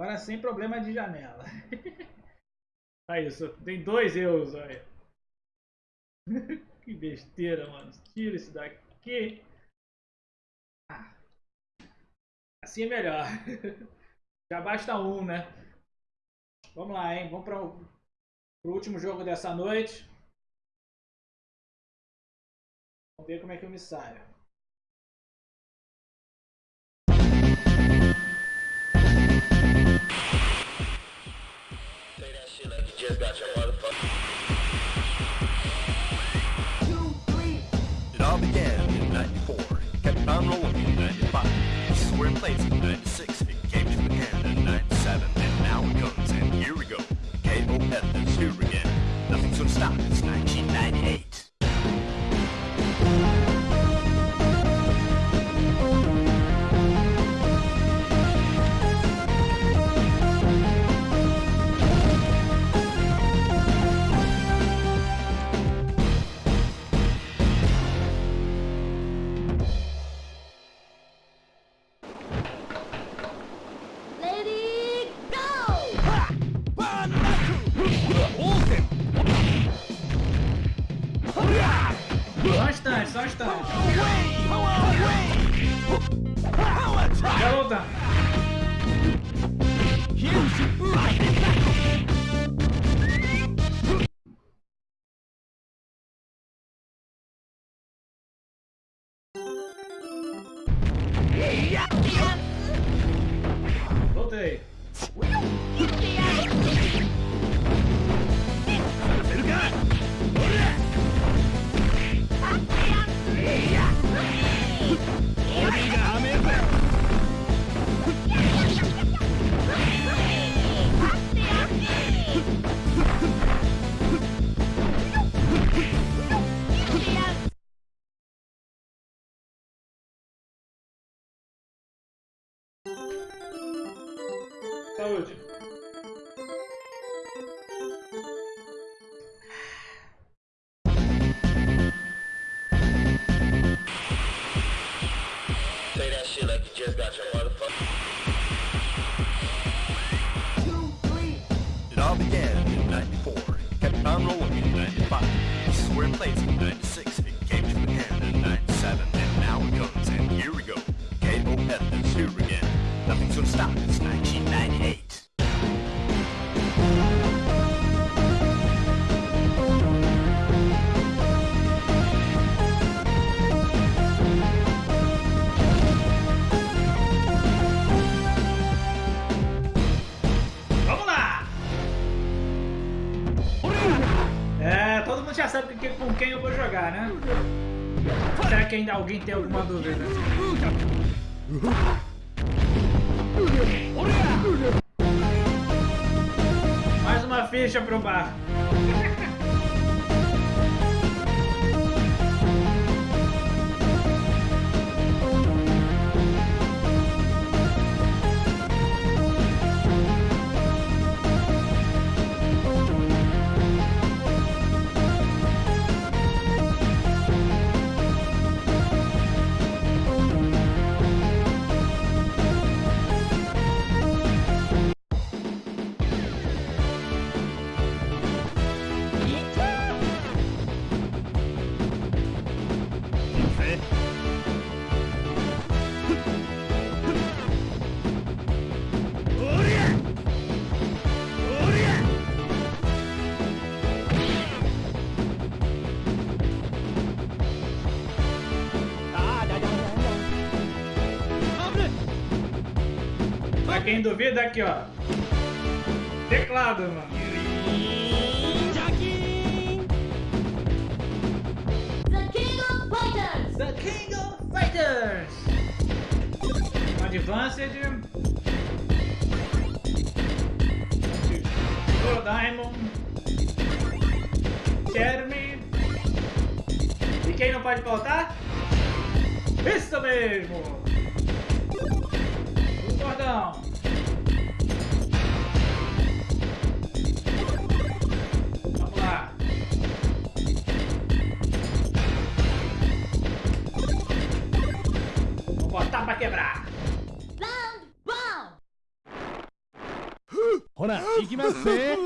Agora sem problema de janela. Aí, isso. Tem dois euros, olha. que besteira, mano. Tira isso daqui. Ah. Assim é melhor. Já basta um, né? Vamos lá, hein? Vamos para o último jogo dessa noite. Vamos ver como é que eu me saio. It all began in 94, kept on rolling in 95. This is where it plays in 96, it came to an end in 97, and now it comes, and here we go. KOF is here again. Nothing's gonna stop, it's 1998. Your motherfucker. It all began in 94, kept on rolling in 95. This is where it plays in 96, it came to an end in 97, and now it comes, and here we go. KOF is here again. Nothing's gonna stop, it's 1998. Todo mundo já sabe quem- com quem eu vou jogar, né? Será que ainda alguém tem alguma dúvida? Mais uma ficha pro bar. Quem duvida, aqui ó. Teclado, mano. The King of Fighters! The King of Fighters! Advanced. Go Diamond. Jeremy. E quem não pode faltar? Isso mesmo! O cordão. パンワンほな、いきますね。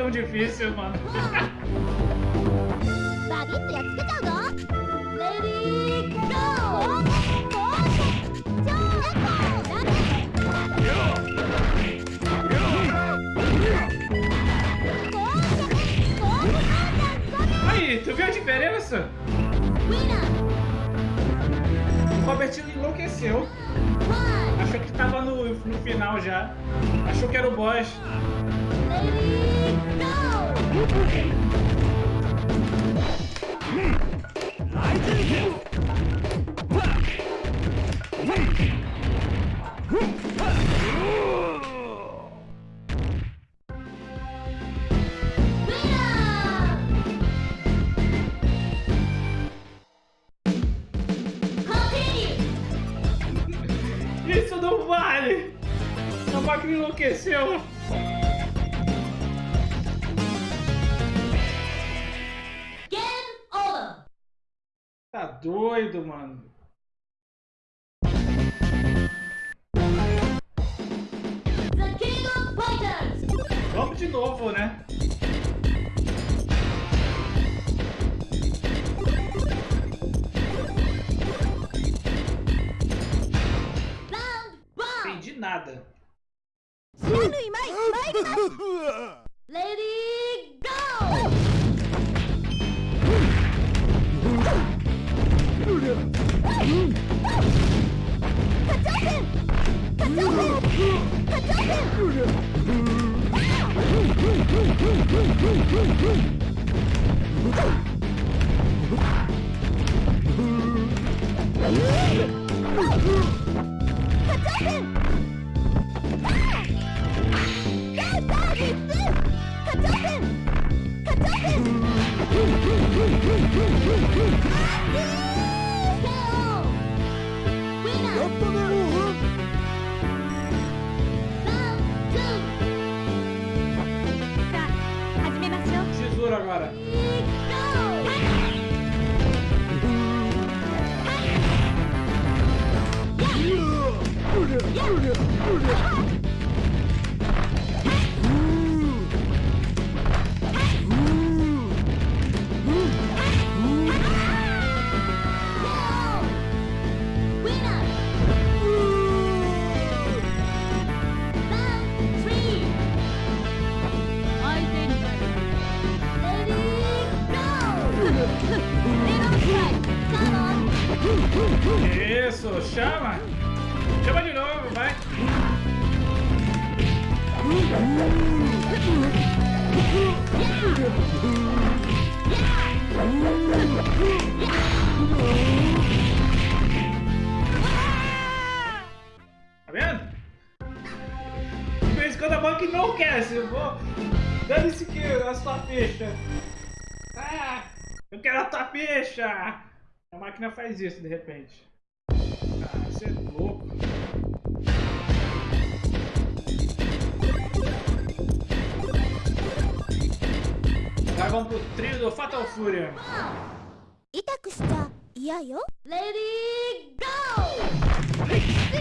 tão difícil, mano. Aí, tu viu a diferença? O Robertinho enlouqueceu. Achou que tava no, no final já. Achou que era o boss. Isso não vale! A máquina enlouqueceu! doido, mano. Vamos de novo, né? Entendi nada. Lady Woo! よっぽど bicha! Ah! Eu quero a tua! A máquina faz isso de repente. Ah, você é louco. Agora vamos pro trio do Fatal Fury. Lady Go!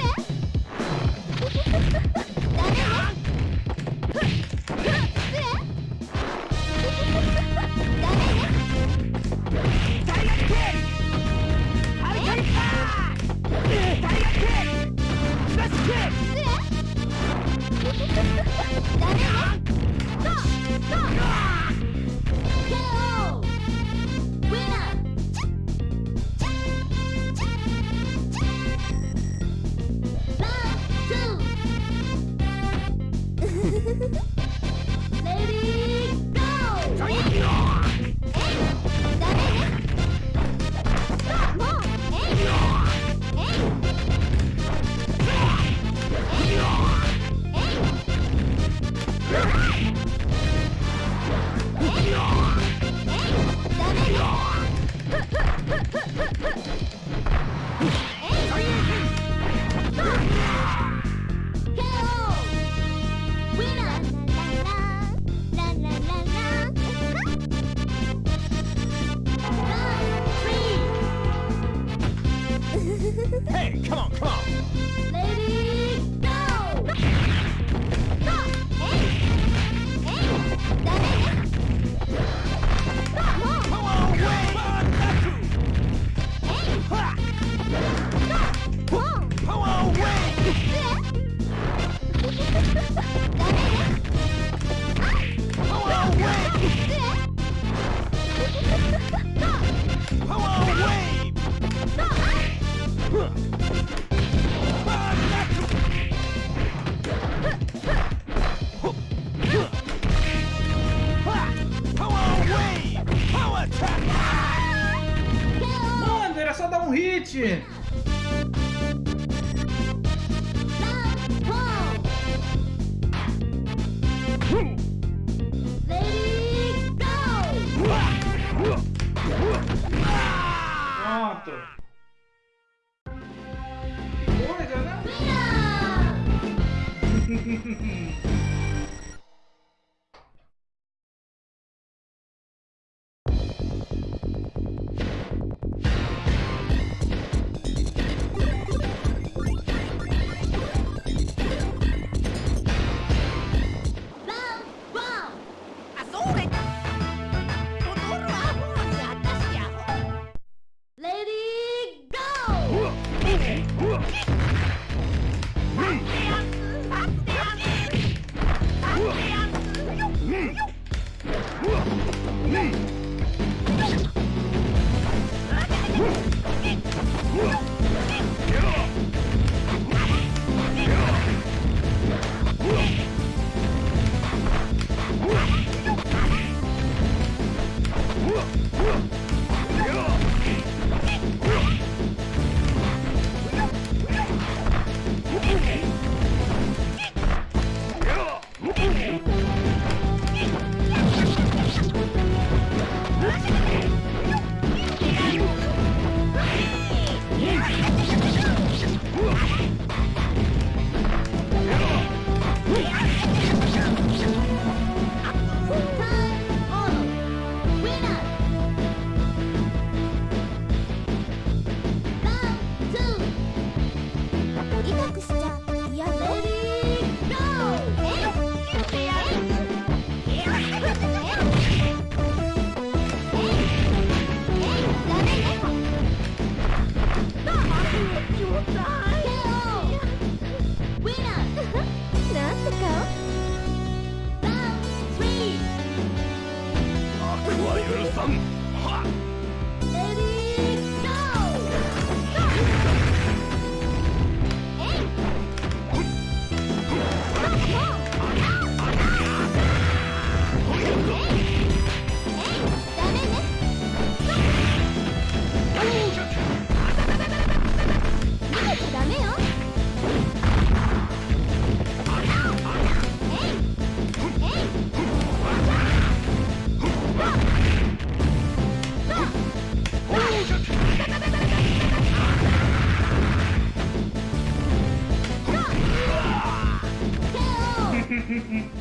Mm-hmm.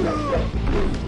Let's go.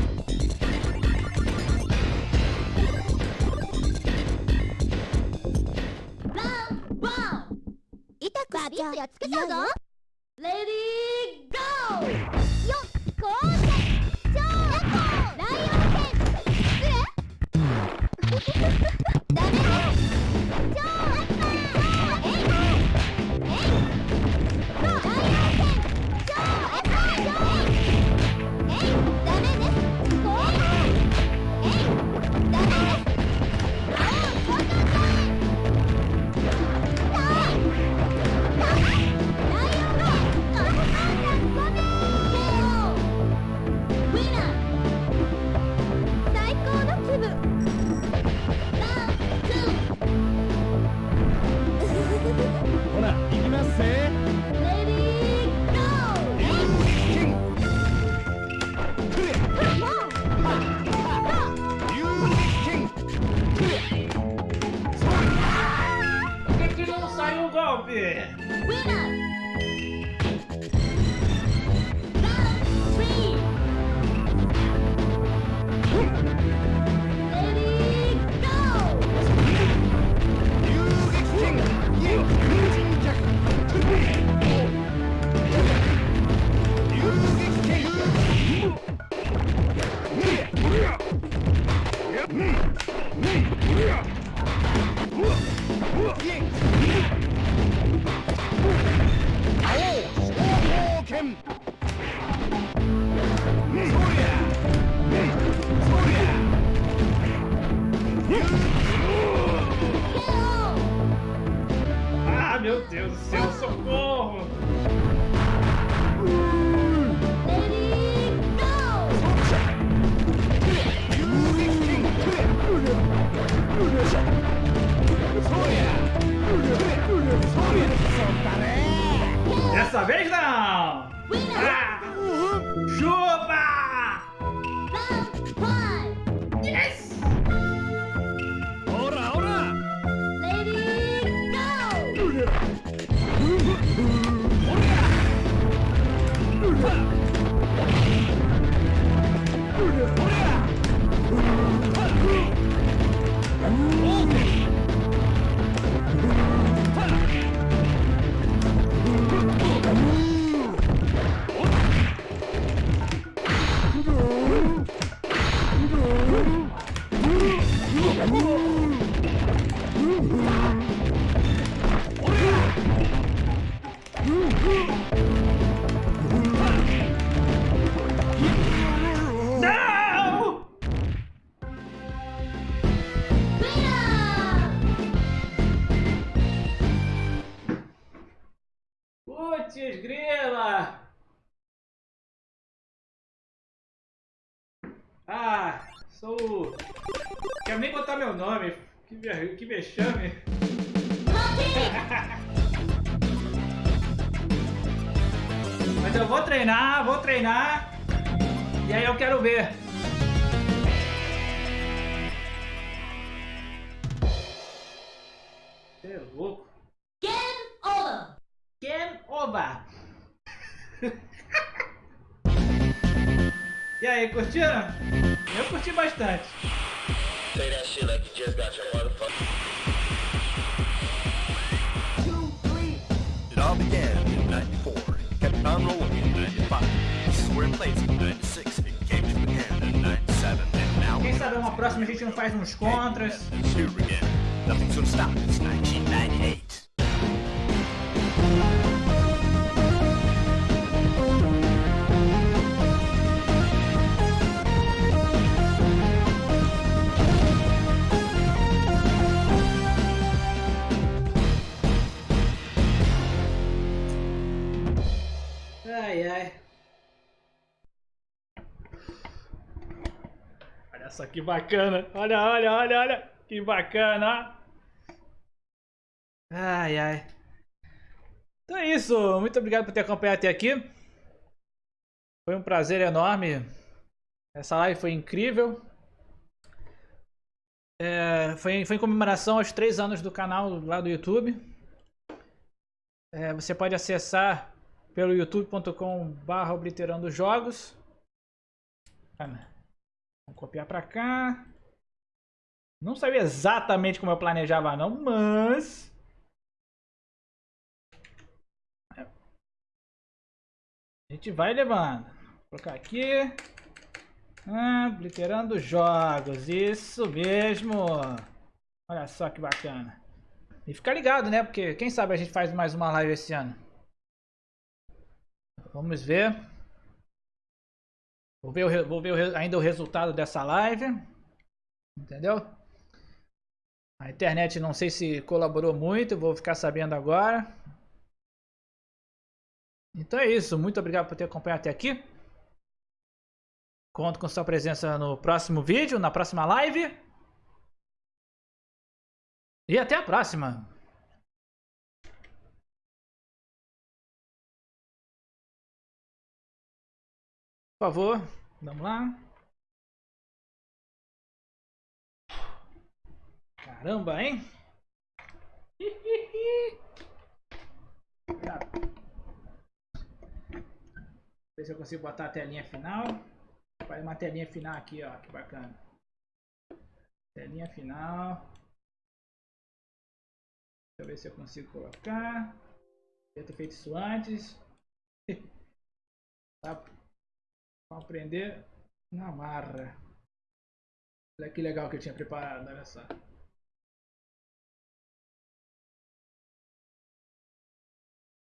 やっつけちゃうぞ。レディー Mm-hmm. Vexame. Mas eu vou treinar, vou treinar. E aí eu quero ver. Você é louco. Game over! Game over. e aí, curtiram? Eu curti bastante. Say that shit like you just got your. 94, kept on rolling in 95. We're in place in 96, it came to an end in 97, and now Quem sabe uma próxima a gente não faz uns contras. Nothing's gonna stop us, 1998. Só que bacana. Olha, olha, olha, olha. Que bacana. Ai, ai. Então é isso. Muito obrigado por ter acompanhado até aqui. Foi um prazer enorme. Essa live foi incrível. É, foi, foi em comemoração aos três anos do canal lá do YouTube. É, você pode acessar pelo youtube.com.br obliterando jogos. Vamos copiar para cá. Não sabia exatamente como eu planejava não, mas... A gente vai levando. Vou colocar aqui. Ah, jogos. Isso mesmo. Olha só que bacana. E fica ligado, né? Porque quem sabe a gente faz mais uma live esse ano. Vamos ver. Vou ver, o vou ver o ainda o resultado dessa live. Entendeu? A internet não sei se colaborou muito, vou ficar sabendo agora. Então é isso, muito obrigado por ter acompanhado até aqui. Conto com sua presença no próximo vídeo, na próxima live. E até a próxima. Por favor, vamos lá. Caramba, hein? Cuidado. Ver se eu consigo botar a telinha final. Faz uma telinha final aqui, ó. Que bacana. Telinha final. Deixa eu ver se eu consigo colocar. Devia ter feito isso antes. Tá? Vamos aprender na marra. Olha que legal que eu tinha preparado, olha só.